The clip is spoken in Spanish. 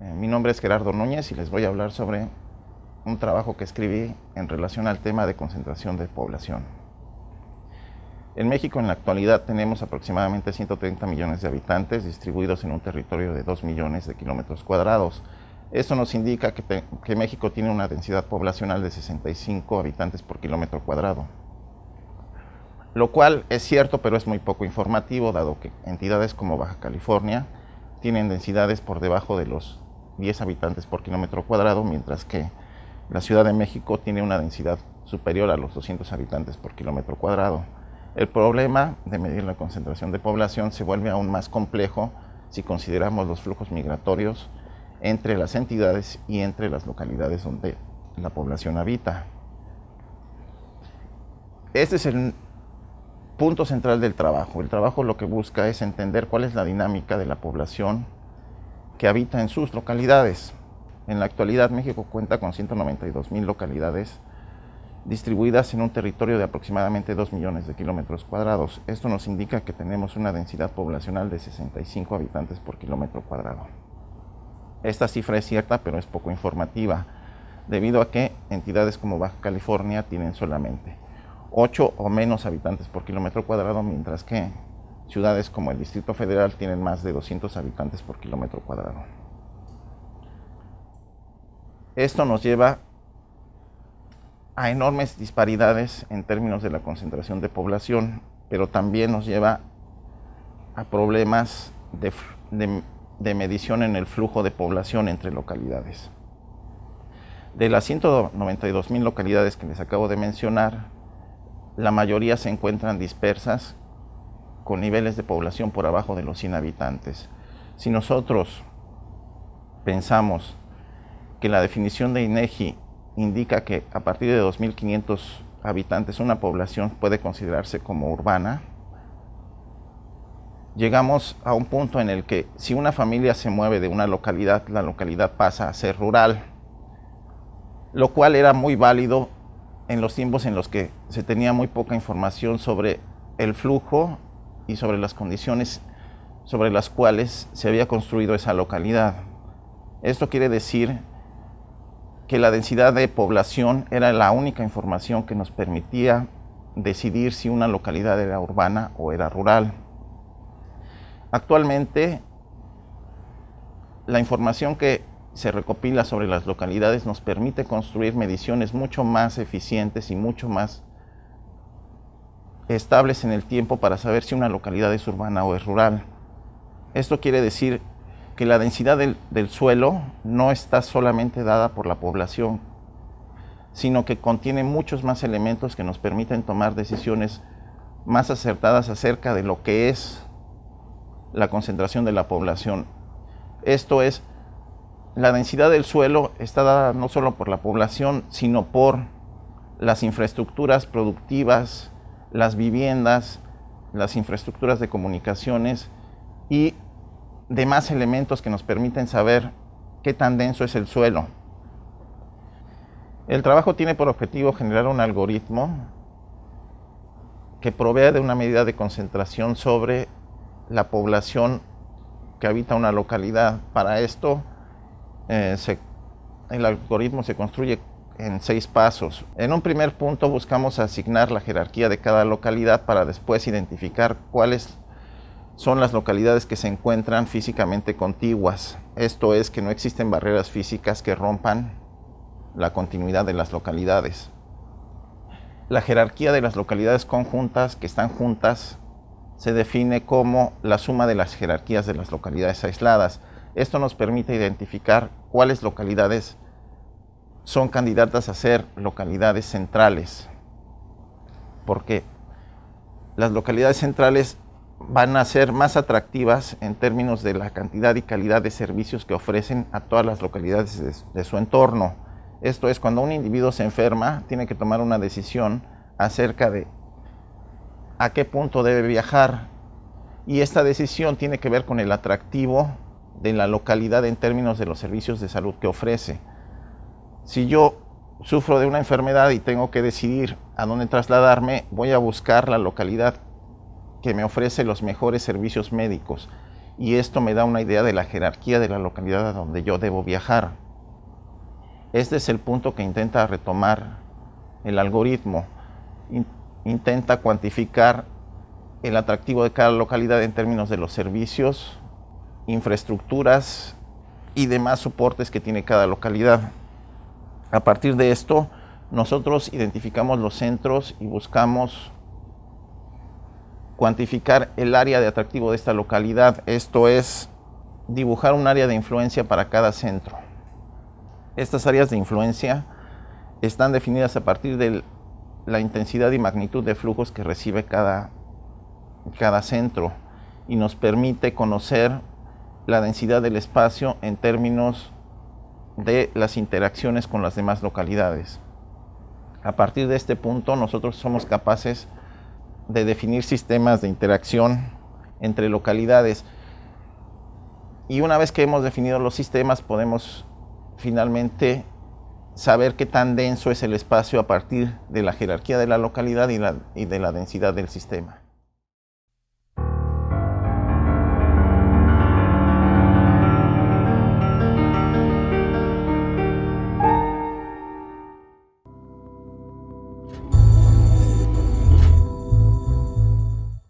Eh, mi nombre es Gerardo Núñez y les voy a hablar sobre un trabajo que escribí en relación al tema de concentración de población. En México en la actualidad tenemos aproximadamente 130 millones de habitantes distribuidos en un territorio de 2 millones de kilómetros cuadrados. Esto nos indica que, que, México tiene una densidad poblacional de 65 habitantes por kilómetro cuadrado. Lo cual es cierto, pero es muy poco informativo, dado que entidades como Baja California tienen densidades por debajo de los 10 habitantes por kilómetro cuadrado, mientras que la Ciudad de México tiene una densidad superior a los 200 habitantes por kilómetro cuadrado. El problema de medir la concentración de población se vuelve aún más complejo si consideramos los flujos migratorios entre las entidades y entre las localidades donde la población habita. Este es el punto central del trabajo. El trabajo lo que busca es entender cuál es la dinámica de la población que habita en sus localidades. En la actualidad México cuenta con 192 mil localidades distribuidas en un territorio de aproximadamente 2 millones de kilómetros cuadrados. Esto nos indica que tenemos una densidad poblacional de 65 habitantes por kilómetro cuadrado. Esta cifra es cierta, pero es poco informativa, debido a que entidades como Baja California tienen solamente 8 o menos habitantes por kilómetro cuadrado, mientras que ciudades como el Distrito Federal tienen más de 200 habitantes por kilómetro cuadrado. Esto nos lleva a enormes disparidades en términos de la concentración de población, pero también nos lleva a problemas de, medición en el flujo de población entre localidades. De las 192 mil localidades que les acabo de mencionar, la mayoría se encuentran dispersas con niveles de población por abajo de los 100 habitantes. Si nosotros pensamos que la definición de INEGI indica que a partir de 2.500 habitantes una población puede considerarse como urbana, llegamos a un punto en el que si una familia se mueve de una localidad, la localidad pasa a ser rural, lo cual era muy válido en los tiempos en los que se tenía muy poca información sobre el flujo y sobre las condiciones sobre las cuales se había construido esa localidad. Esto quiere decir que la densidad de población era la única información que nos permitía decidir si una localidad era urbana o era rural. Actualmente, la información que se recopila sobre las localidades nos permite construir mediciones mucho más eficientes y mucho más estables en el tiempo para saber si una localidad es urbana o es rural. Esto quiere decir que la densidad del, suelo no está solamente dada por la población, sino que contiene muchos más elementos que nos permiten tomar decisiones más acertadas acerca de lo que es la concentración de la población. Esto es, la densidad del suelo está dada no solo por la población, sino por las infraestructuras productivas, las viviendas, las infraestructuras de comunicaciones y demás elementos que nos permiten saber qué tan denso es el suelo. El trabajo tiene por objetivo generar un algoritmo que provea de una medida de concentración sobre la población que habita una localidad. Para esto, eh, el algoritmo se construye en seis pasos. En un primer punto buscamos asignar la jerarquía de cada localidad para después identificar cuáles son las localidades que se encuentran físicamente contiguas. Esto es que no existen barreras físicas que rompan la continuidad de las localidades. La jerarquía de las localidades conjuntas que están juntas se define como la suma de las jerarquías de las localidades aisladas. Esto nos permite identificar cuáles localidades son candidatas a ser localidades centrales, porque las localidades centrales van a ser más atractivas en términos de la cantidad y calidad de servicios que ofrecen a todas las localidades de, de, su entorno. Esto es, cuando un individuo se enferma, tiene que tomar una decisión acerca de a qué punto debe viajar. Y esta decisión tiene que ver con el atractivo de la localidad en términos de los servicios de salud que ofrece. Si yo sufro de una enfermedad y tengo que decidir a dónde trasladarme, voy a buscar la localidad que me ofrece los mejores servicios médicos. y esto me da una idea de la jerarquía de la localidad a donde yo debo viajar. Este es el punto que intenta retomar el algoritmo. intenta cuantificar el atractivo de cada localidad en términos de los servicios, infraestructuras y demás soportes que tiene cada localidad. A partir de esto, nosotros identificamos los centros y buscamos cuantificar el área de atractivo de esta localidad. Esto es dibujar un área de influencia para cada centro. Estas áreas de influencia están definidas a partir de la intensidad y magnitud de flujos que recibe cada, cada centro y nos permite conocer la densidad del espacio en términos de las interacciones con las demás localidades. A partir de este punto nosotros somos capaces de definir sistemas de interacción entre localidades y una vez que hemos definido los sistemas podemos finalmente saber qué tan denso es el espacio a partir de la jerarquía de la localidad y, y de la densidad del sistema.